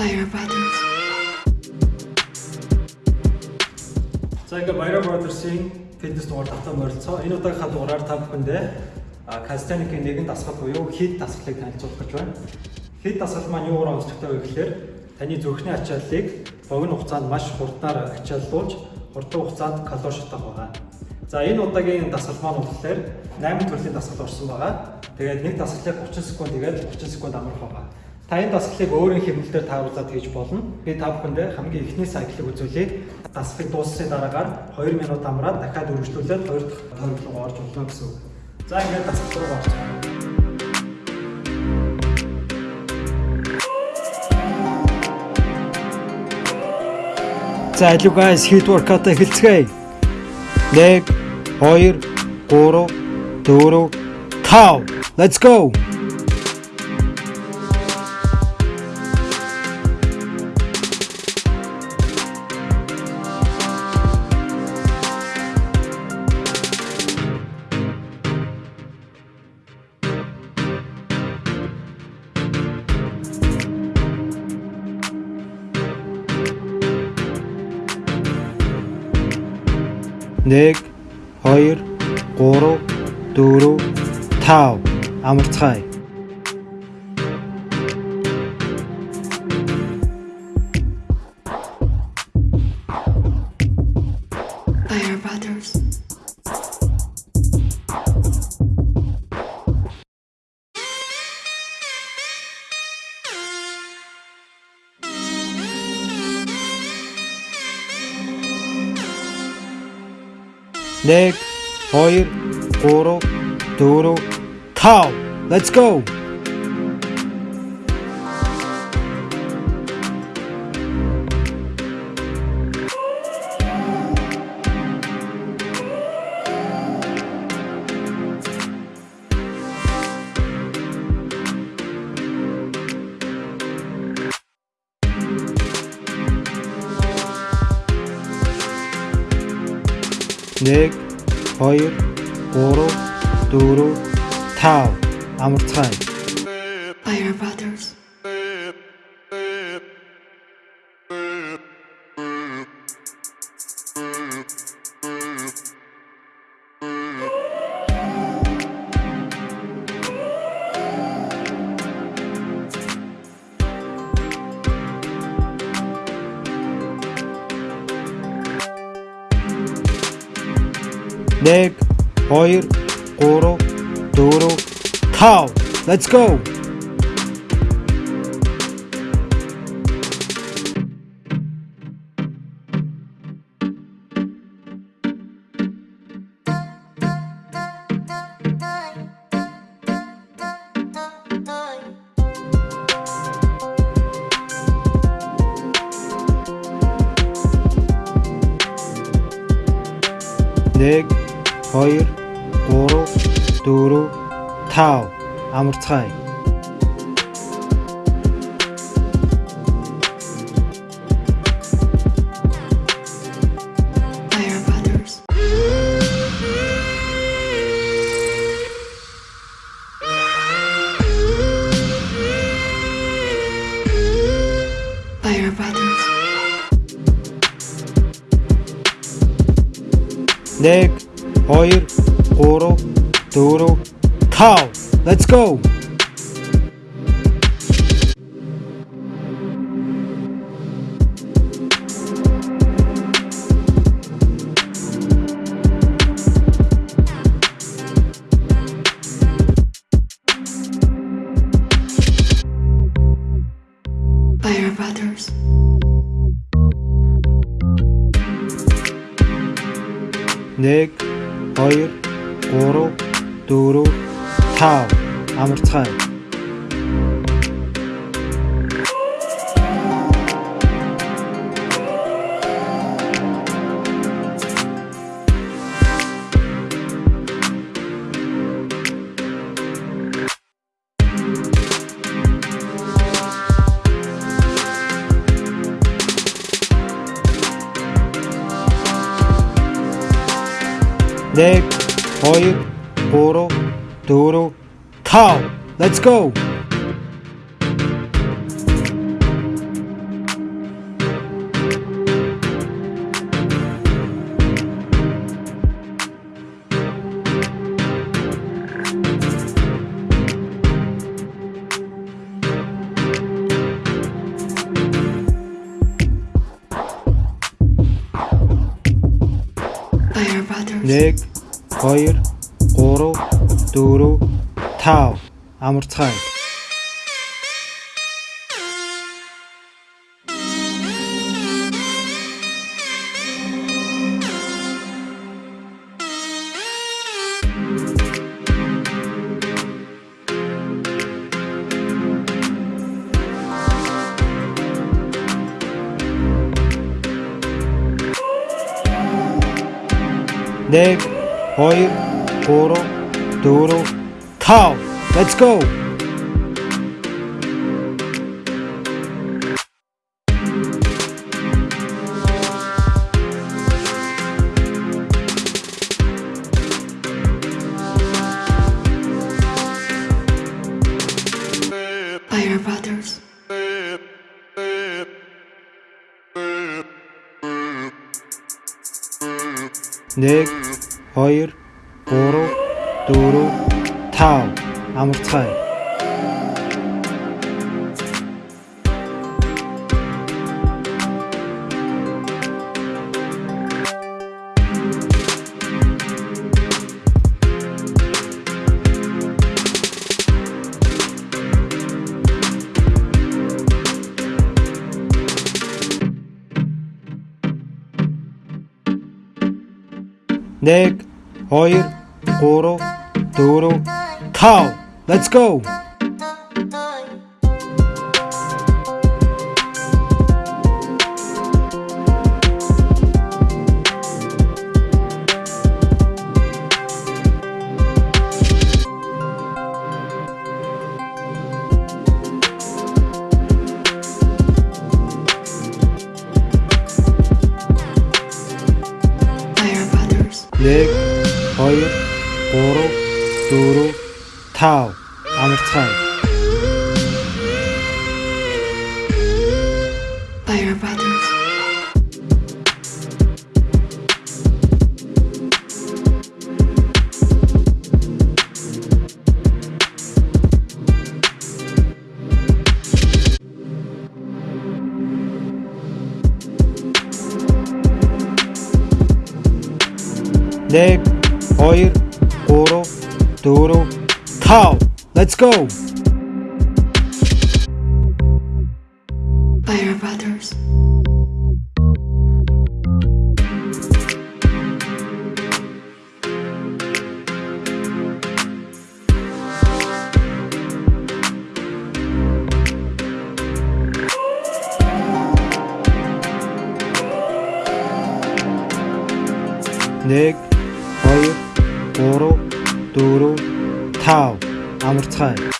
Fire Brothers. За ингээ Баяра Brothers-ийн фитнес дугаар татан морилцоо. Энэ удаагийнхаа дугаараар та бүхэндээ кастеникийн нэгэн дасгал буюу хит дасгалыг танилцуулах гэж байна. Хит дасгал маань юугаар онцлогтой вэ гэхээр таны зүрхний ачааллыг богино хугацаанд маш хурднаар ачааллуулж хурдан хугацаанд калори шатах байгаа. За энэ удаагийн дасгал маань болохоор 8 төрлийн дасгал орсон байгаа. Тэгээд нэг дасгалыг 30 секунд тэгээд 30 секунд амрах байгаа. Та энэ дасгалыг өөрийн хэмнэлээр тааруулаад хийж болно. Би та бүхэндээ хамгийн эхний сайклыг үзүүлье. Дасгалыг дууссаны дараагаар 2 минут амраад дахиад үргэлжлүүлээд 2 дахь тойрог руу орж болно гэсэн үг. За ингээд дасгал руу байна. За алуу guys hit workout эхэлцгээе. 1 2 3 4 5 Let's go. 1 2 3 4 5 амарцгаая. By our brothers. nek, hoir, koro, toro, cow. Let's go! 1 2 3 4 5 амарцгаана. Neg, hoir, koro, doro, tau. Let's go! nek 2 3 4 5 амарцгаая Next. Hayır, oro, doğru, cow. Let's go. Bayar Brothers. Nick. 2 3 4 5 амарцгаая. Dave, Hoyer, Poro, Toro, Cow. Let's go! Wire Brothers. 1 2 3 4 5 амарцгаая. Dev, Hoyer, Poro, duro, Tau. Let's go! 1 2 3 4 5 амарцгаая. nek, hoir, koro, toro, cow. Let's go! 2 3 4 5 амарцгай. Fire Brothers. Нэг oir, oro, duro, cow. Let's go! Bayar Brothers. Nick 3 4 5 амарцгай.